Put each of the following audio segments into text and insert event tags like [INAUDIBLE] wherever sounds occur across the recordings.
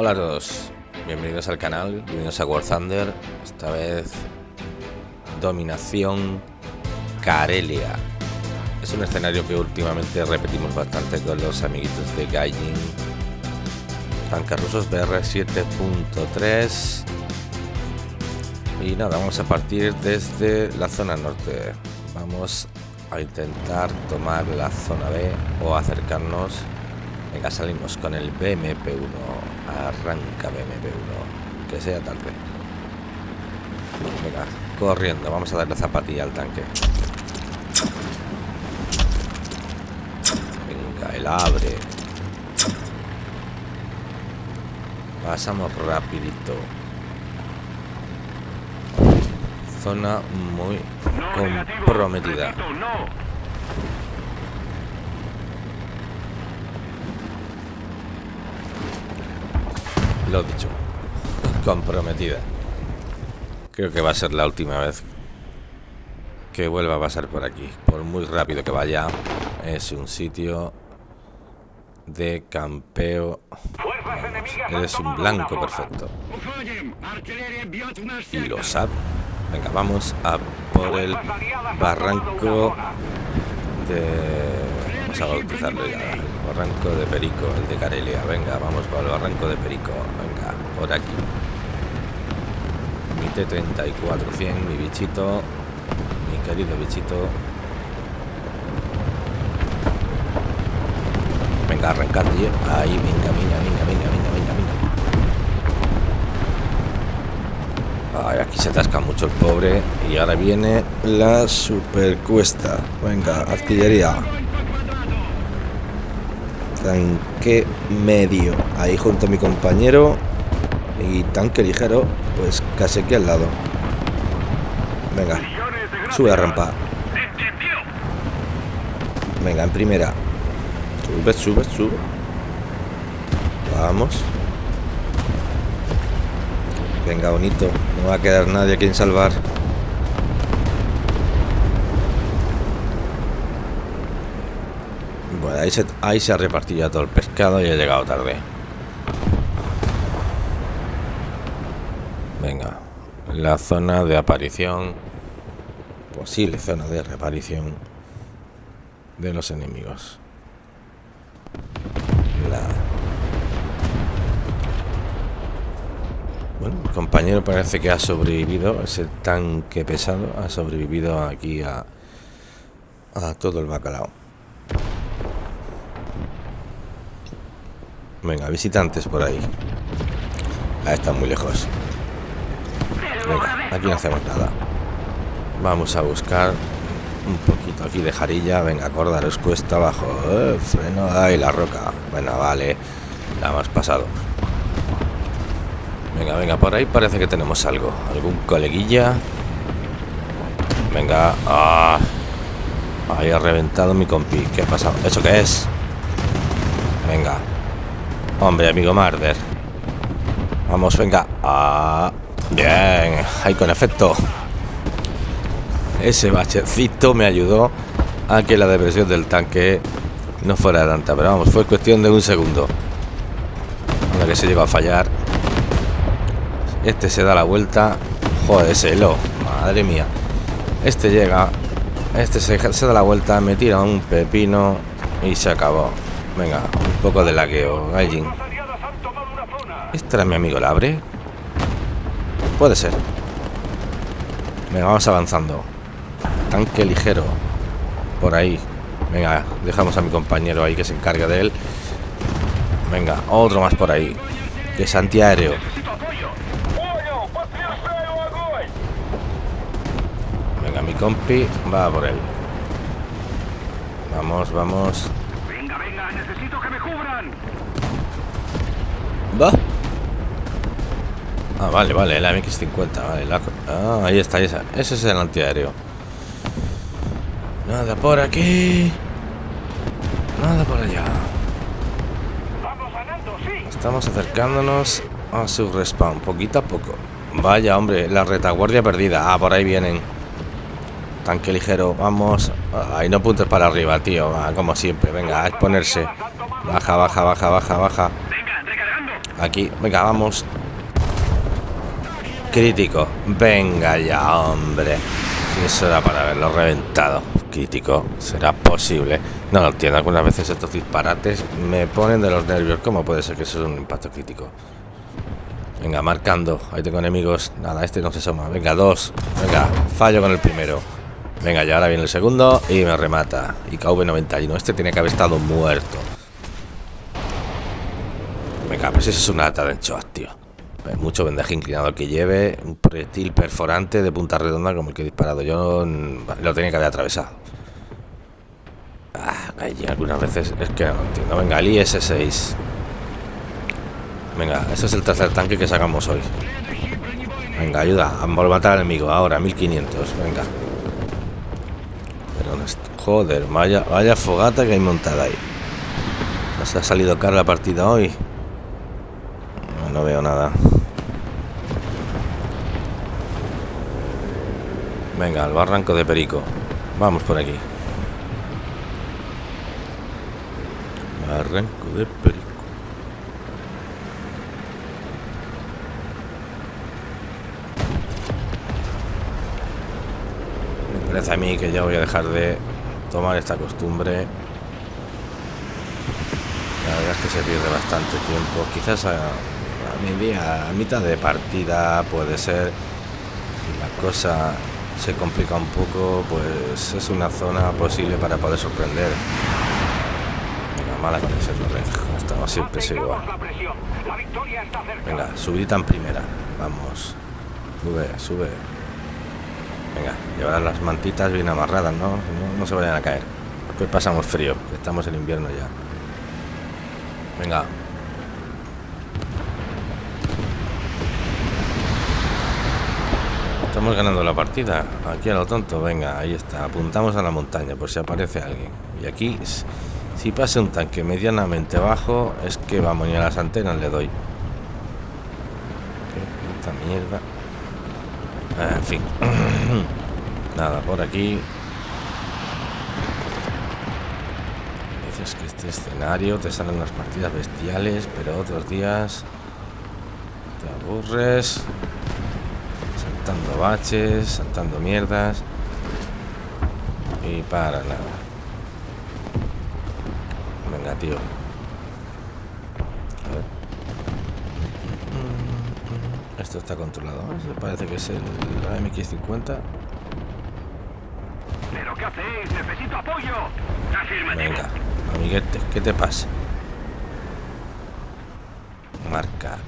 Hola a todos, bienvenidos al canal, bienvenidos a War Thunder, esta vez Dominación Karelia. Es un escenario que últimamente repetimos bastante con los amiguitos de Gaijin. Tanques rusos BR 7.3 y nada, vamos a partir desde la zona norte. Vamos a intentar tomar la zona B o acercarnos. Venga, salimos con el BMP1. Arranca BMP1. Que sea tarde. Venga, corriendo. Vamos a darle zapatilla al tanque. Venga, el abre. Pasamos rapidito. Zona muy comprometida. Lo dicho. Comprometida. Creo que va a ser la última vez que vuelva a pasar por aquí. Por muy rápido que vaya, es un sitio de campeo. Eres un blanco perfecto. Y lo sabe. Venga, vamos a por el barranco de... A bautizarlo ya. El barranco de Perico, el de Carelia. Venga, vamos por el barranco de Perico. Venga, por aquí. Mi T-34-100, mi bichito. Mi querido bichito. Venga, arrancar, tío. Ahí, venga, venga, venga, venga, venga, venga, venga. Ay, aquí se atasca mucho el pobre. Y ahora viene la super cuesta. Venga, artillería. Tanque medio. Ahí junto a mi compañero. Y tanque ligero, pues casi aquí al lado. Venga, sube a rampa. Venga, en primera. Sube, sube, sube. Vamos. Venga, bonito. No va a quedar nadie a quien salvar. Bueno, ahí se, ahí se ha repartido ya todo el pescado y ha llegado tarde. Venga, la zona de aparición, posible zona de reaparición de los enemigos. Nada. Bueno, mi compañero parece que ha sobrevivido, ese tanque pesado ha sobrevivido aquí a, a todo el bacalao. Venga, visitantes por ahí. Ah, están muy lejos. Venga, aquí no hacemos nada. Vamos a buscar un poquito aquí de jarilla. Venga, acordaros cuesta abajo. Eh, freno. Ahí la roca. Bueno, vale. La hemos pasado. Venga, venga, por ahí parece que tenemos algo. Algún coleguilla. Venga. Ah. Ahí ha reventado mi compi. ¿Qué ha pasado? ¿Eso qué es? Venga. Hombre, amigo Marder. Vamos, venga. Ah. Bien, ahí con efecto. Ese bachecito me ayudó a que la depresión del tanque no fuera tanta. Pero vamos, fue cuestión de un segundo. Cuando que se llegó a fallar. Este se da la vuelta. Joder, ese lo. Madre mía. Este llega. Este se, se da la vuelta. Me tira un pepino. Y se acabó. Venga, un poco de lagueo. Gaijin. ¿Este era mi amigo Labre? Puede ser. Venga, vamos avanzando. Tanque ligero. Por ahí. Venga, dejamos a mi compañero ahí que se encargue de él. Venga, otro más por ahí. Que es antiaéreo. Venga, mi compi va por él. Vamos, vamos. Va. Ah, vale, vale, la MX-50, vale. La... Ah, ahí está, esa. Ese es el antiaéreo. Nada por aquí. Nada por allá. Vamos ganando, sí. Estamos acercándonos a su respawn, poquito a poco. Vaya, hombre, la retaguardia perdida. Ah, por ahí vienen. Tanque ligero, vamos. Ahí no puntes para arriba, tío. Ah, como siempre, venga, a exponerse. Baja, baja, baja, baja, baja. Aquí, venga, vamos. Crítico. Venga ya, hombre. Eso era para haberlo reventado. Crítico. ¿Será posible? No lo entiendo. Algunas veces estos disparates me ponen de los nervios. ¿Cómo puede ser que eso es un impacto crítico? Venga, marcando. Ahí tengo enemigos. Nada, este no se suma. Venga, dos. Venga, fallo con el primero. Venga, ya ahora viene el segundo y me remata. Y KV91. Este tiene que haber estado muerto. Venga, pues eso es una lata de anchoas, tío. mucho vendaje inclinado que lleve. Un proyectil perforante de punta redonda como el que he disparado yo. Lo tenía que haber atravesado. Ah, algunas veces es que no entiendo. Venga, el IS-6. Venga, este es el tercer tanque que sacamos hoy. Venga, ayuda a matar al enemigo. Ahora, 1500. Venga. Pero, joder, vaya, vaya fogata que hay montada ahí. ¿Nos ha salido cara la partida hoy? No veo nada. Venga, al barranco de Perico. Vamos por aquí. Barranco de Perico. Me parece a mí que ya voy a dejar de tomar esta costumbre. La verdad es que se pierde bastante tiempo. Quizás a a mitad de partida puede ser. Si la cosa se complica un poco pues es una zona posible para poder sorprender. Venga mala con ese red estamos siempre igual venga subidita en primera. Vamos. Sube sube. Venga llevarán las mantitas bien amarradas ¿no? no no se vayan a caer. Después pasamos frío estamos en invierno ya. Venga Estamos ganando la partida. Aquí a lo tonto. Venga, ahí está. Apuntamos a la montaña por si aparece alguien. Y aquí, si pasa un tanque medianamente bajo, es que vamos, ni a las antenas le doy. Qué mierda. Ah, en fin. [COUGHS] Nada, por aquí. Dices que este escenario te salen unas partidas bestiales, pero otros días te aburres saltando baches, saltando mierdas. Y para nada. Venga, tío. A ver. Esto está controlado. Parece que es el AMX-50. ¿Pero qué hacéis? ¡Necesito apoyo! Venga, amiguete, ¿qué te pasa? Marcar.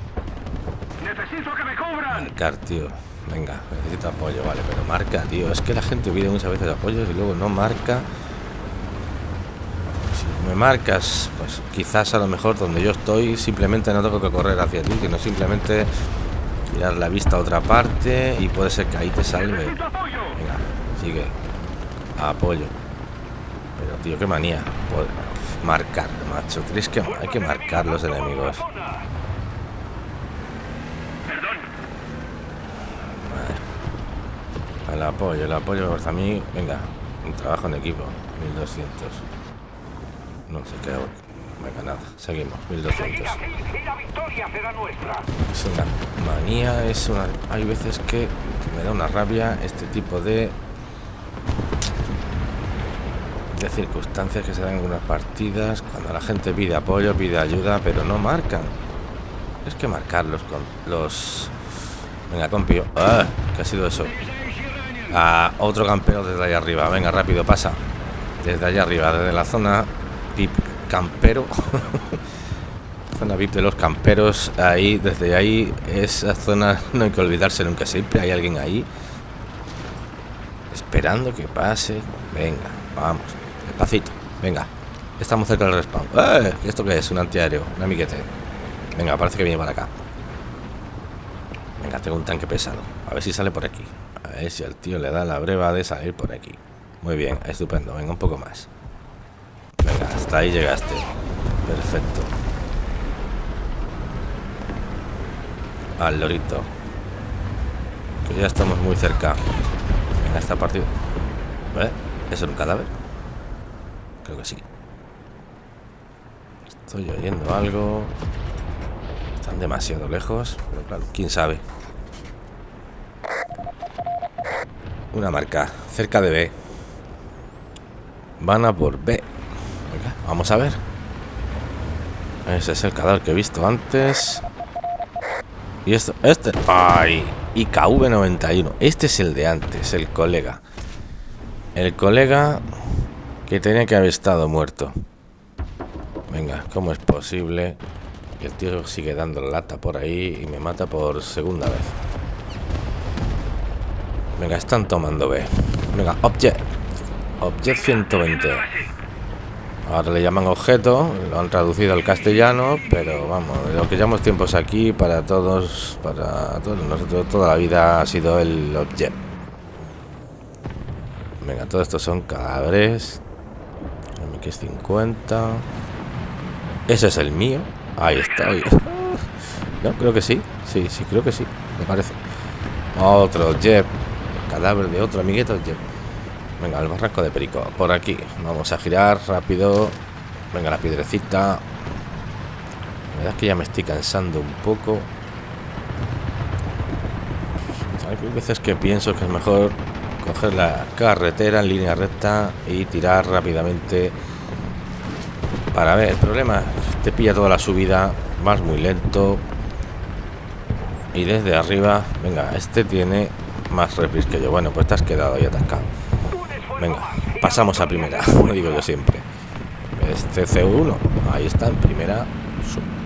Necesito que me cubran. Marcar, tío. Venga, necesito apoyo, vale, pero marca, tío. Es que la gente pide muchas veces apoyos y luego no marca. Si me marcas, pues quizás a lo mejor donde yo estoy simplemente no tengo que correr hacia ti, que no simplemente mirar la vista a otra parte y puede ser que ahí te salve. Venga, sigue. Apoyo. Pero, tío, qué manía. Marcar, macho. Tienes que, hay que marcar los enemigos. El apoyo, el apoyo a mí, venga, un trabajo en equipo, 1200. No sé qué, venga, nada, seguimos, 1200. Es una manía, es una. Hay veces que me da una rabia este tipo de. de circunstancias que se dan en algunas partidas, cuando la gente pide apoyo, pide ayuda, pero no marcan. Es que marcarlos con los. Venga, compio. ¡Ah! ¿Qué ha sido eso? A otro campero desde allá arriba. Venga, rápido, pasa. Desde allá arriba, desde la zona VIP campero. [LAUGHS] zona VIP de los camperos. Ahí, desde ahí, esa zona [LAUGHS] no hay que olvidarse nunca. Siempre hay alguien ahí. Esperando que pase. Venga, vamos. Despacito. Venga. Estamos cerca del respawn. ¡Eh! ¿Esto qué es? Un antiaéreo. Un amiguete. Venga, parece que viene para acá. Tengo un tanque pesado. A ver si sale por aquí. A ver si al tío le da la breva de salir por aquí. Muy bien, estupendo. Venga, un poco más. Venga, hasta ahí llegaste. Perfecto. Al lorito. Que ya estamos muy cerca. Venga, esta partida. ¿Eh? ¿Es un cadáver? Creo que sí. Estoy oyendo algo. Demasiado lejos, pero claro, quién sabe. Una marca, cerca de B. Van a por B. vamos a ver. Ese es el cadáver que he visto antes. Y esto, este. ¡Ay! IKV91. Este es el de antes, el colega. El colega que tenía que haber estado muerto. Venga, ¿cómo es posible? Que el tío sigue dando la lata por ahí y me mata por segunda vez. Venga, están tomando B. Venga, object. Object 120. Ahora le llaman objeto, lo han traducido al castellano, pero vamos, lo que llamamos tiempos aquí para todos, para todos nosotros, toda la vida ha sido el object. Venga, todo esto son cadáveres. MX50. Ese es el mío. Ahí está. No, creo que sí. Sí, sí, creo que sí. Me parece. Otro Jeb. cadáver de otro amiguito. Venga, el barranco de Perico. Por aquí. Vamos a girar rápido. Venga, la piedrecita. La verdad es que ya me estoy cansando un poco. Hay veces que pienso que es mejor coger la carretera en línea recta y tirar rápidamente para ver. El problema te pilla toda la subida, vas muy lento y desde arriba, venga, este tiene más repris que yo. Bueno, pues te has quedado ahí atascado. Venga, pasamos a primera, [LAUGHS] como digo yo siempre. Este C1, ahí está, en primera.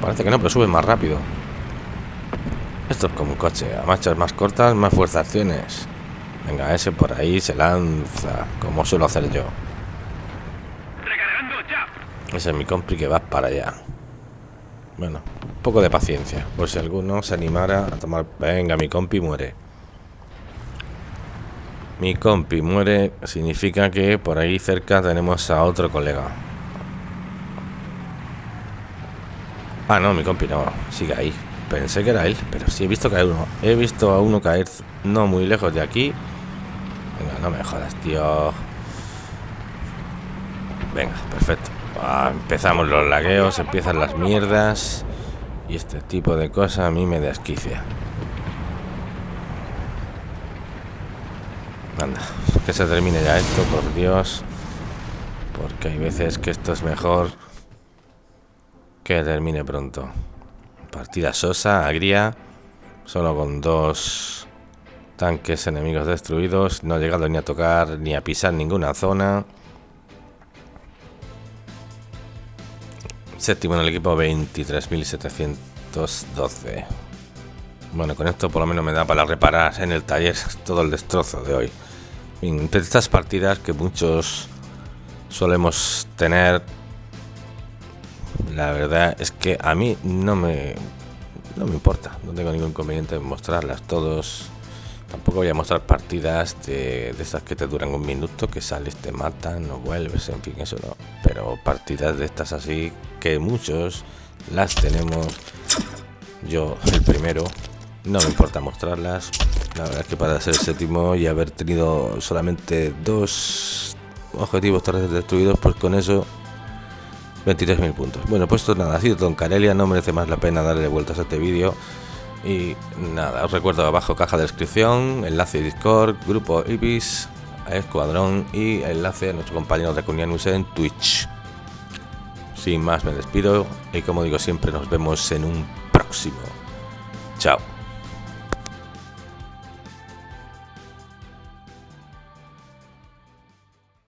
Parece que no, pero sube más rápido. Esto es como un coche, a marchas más cortas, más fuerza acciones. Venga, ese por ahí se lanza, como suelo hacer yo. Ese es mi compri que va para allá. Bueno, un poco de paciencia, por si alguno se animara a tomar... Venga, mi compi muere. Mi compi muere significa que por ahí cerca tenemos a otro colega. Ah, no, mi compi no, sigue ahí. Pensé que era él, pero sí he visto caer uno. He visto a uno caer no muy lejos de aquí. Venga, no me jodas, tío. Venga, perfecto. Ah, empezamos los lagueos, empiezan las mierdas. Y este tipo de cosas a mí me desquicia. Anda, que se termine ya esto, por Dios. Porque hay veces que esto es mejor que termine pronto. Partida sosa, agria. Solo con dos tanques enemigos destruidos. No he llegado ni a tocar ni a pisar ninguna zona. Séptimo en el equipo, 23.712. Bueno, con esto por lo menos me da para reparar en el taller todo el destrozo de hoy. Entre estas partidas que muchos solemos tener, la verdad es que a mí no me, no me importa, no tengo ningún inconveniente en mostrarlas todos. Tampoco voy a mostrar partidas de, de esas que te duran un minuto, que sales, te matan, no vuelves, en fin, eso no. Pero partidas de estas así, que muchos las tenemos. Yo, el primero, no me importa mostrarlas. La verdad es que para ser séptimo y haber tenido solamente dos objetivos terrestres destruidos, pues con eso 23.000 puntos. Bueno, pues esto nada, ha sido todo en Carelia, no merece más la pena darle vueltas a este vídeo. Y nada, os recuerdo abajo caja de descripción, enlace Discord, grupo Ibis, Escuadrón y enlace a nuestro compañero de Cunianus en Twitch. Sin más me despido y como digo siempre nos vemos en un próximo. Chao.